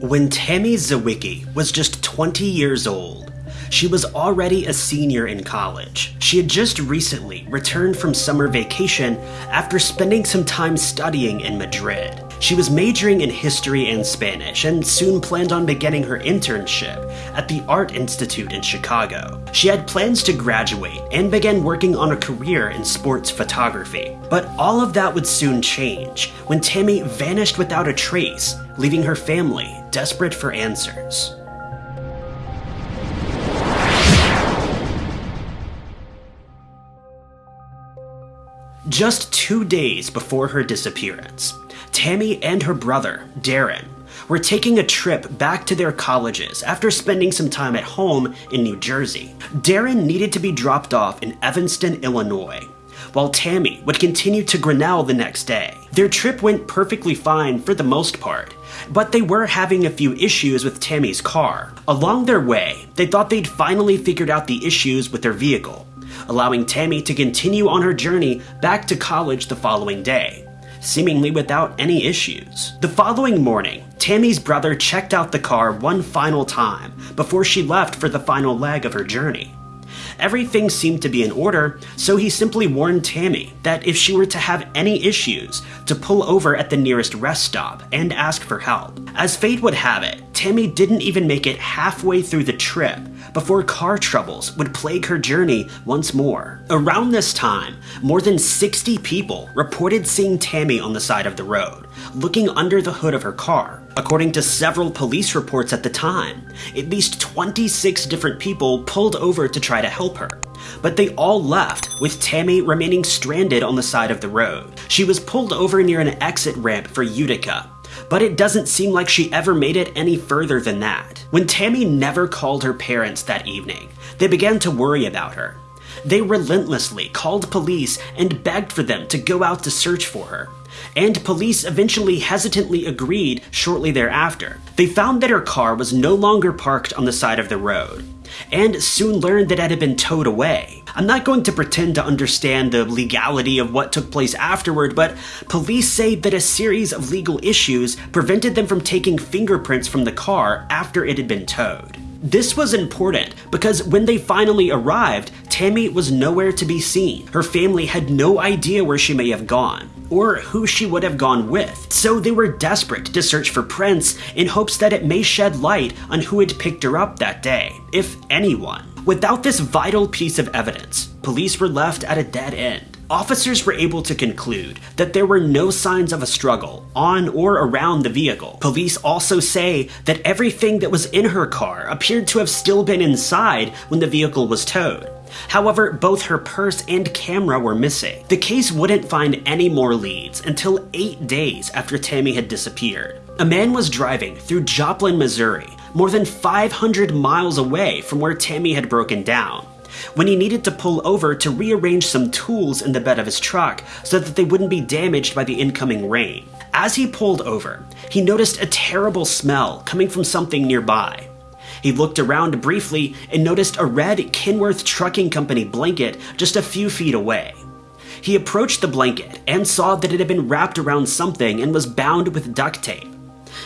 When Tammy Zywicki was just 20 years old, she was already a senior in college. She had just recently returned from summer vacation after spending some time studying in Madrid. She was majoring in history and Spanish and soon planned on beginning her internship at the Art Institute in Chicago. She had plans to graduate and begin working on a career in sports photography. But all of that would soon change when Tammy vanished without a trace, leaving her family desperate for answers. Just two days before her disappearance, Tammy and her brother, Darren, were taking a trip back to their colleges after spending some time at home in New Jersey. Darren needed to be dropped off in Evanston, Illinois, while Tammy would continue to Grinnell the next day. Their trip went perfectly fine for the most part, but they were having a few issues with Tammy's car. Along their way, they thought they'd finally figured out the issues with their vehicle, allowing Tammy to continue on her journey back to college the following day, seemingly without any issues. The following morning, Tammy's brother checked out the car one final time before she left for the final leg of her journey. Everything seemed to be in order, so he simply warned Tammy that if she were to have any issues, to pull over at the nearest rest stop and ask for help. As fate would have it, Tammy didn't even make it halfway through the trip before car troubles would plague her journey once more. Around this time, more than 60 people reported seeing Tammy on the side of the road, looking under the hood of her car. According to several police reports at the time, at least 26 different people pulled over to try to help her. But they all left, with Tammy remaining stranded on the side of the road. She was pulled over near an exit ramp for Utica, but it doesn't seem like she ever made it any further than that. When Tammy never called her parents that evening, they began to worry about her. They relentlessly called police and begged for them to go out to search for her. And police eventually hesitantly agreed shortly thereafter. They found that her car was no longer parked on the side of the road, and soon learned that it had been towed away. I'm not going to pretend to understand the legality of what took place afterward, but police say that a series of legal issues prevented them from taking fingerprints from the car after it had been towed. This was important because when they finally arrived, Tammy was nowhere to be seen. Her family had no idea where she may have gone or who she would have gone with, so they were desperate to search for prints in hopes that it may shed light on who had picked her up that day, if anyone. Without this vital piece of evidence, police were left at a dead end. Officers were able to conclude that there were no signs of a struggle on or around the vehicle. Police also say that everything that was in her car appeared to have still been inside when the vehicle was towed. However, both her purse and camera were missing. The case wouldn't find any more leads until eight days after Tammy had disappeared. A man was driving through Joplin, Missouri, more than 500 miles away from where Tammy had broken down when he needed to pull over to rearrange some tools in the bed of his truck so that they wouldn't be damaged by the incoming rain. As he pulled over, he noticed a terrible smell coming from something nearby. He looked around briefly and noticed a red Kenworth Trucking Company blanket just a few feet away. He approached the blanket and saw that it had been wrapped around something and was bound with duct tape.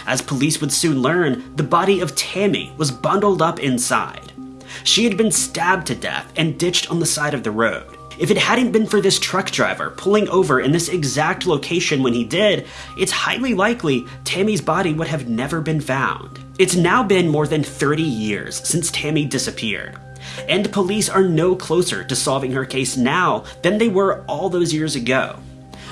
As police would soon learn, the body of Tammy was bundled up inside. She had been stabbed to death and ditched on the side of the road. If it hadn't been for this truck driver pulling over in this exact location when he did, it's highly likely Tammy's body would have never been found. It's now been more than 30 years since Tammy disappeared, and police are no closer to solving her case now than they were all those years ago.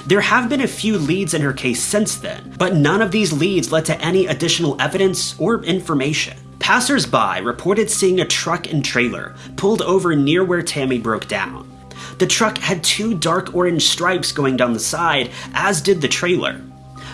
There have been a few leads in her case since then, but none of these leads led to any additional evidence or information. Passers-by reported seeing a truck and trailer pulled over near where Tammy broke down. The truck had two dark orange stripes going down the side, as did the trailer.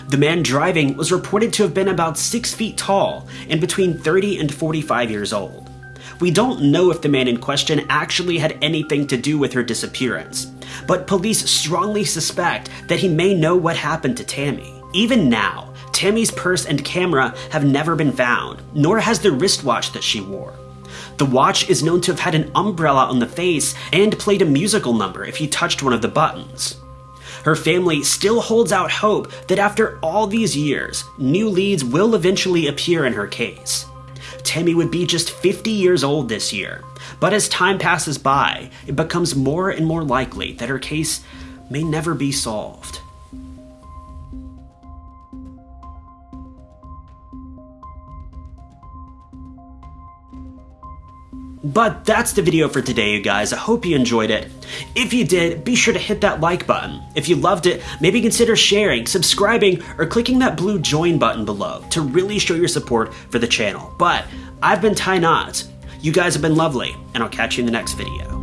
The man driving was reported to have been about 6 feet tall and between 30 and 45 years old. We don't know if the man in question actually had anything to do with her disappearance, but police strongly suspect that he may know what happened to Tammy. Even now, Tammy's purse and camera have never been found, nor has the wristwatch that she wore. The watch is known to have had an umbrella on the face and played a musical number if you touched one of the buttons. Her family still holds out hope that after all these years, new leads will eventually appear in her case. Tammy would be just 50 years old this year, but as time passes by, it becomes more and more likely that her case may never be solved. But that's the video for today, you guys. I hope you enjoyed it. If you did, be sure to hit that like button. If you loved it, maybe consider sharing, subscribing, or clicking that blue join button below to really show your support for the channel. But I've been Ty Knots. You guys have been lovely, and I'll catch you in the next video.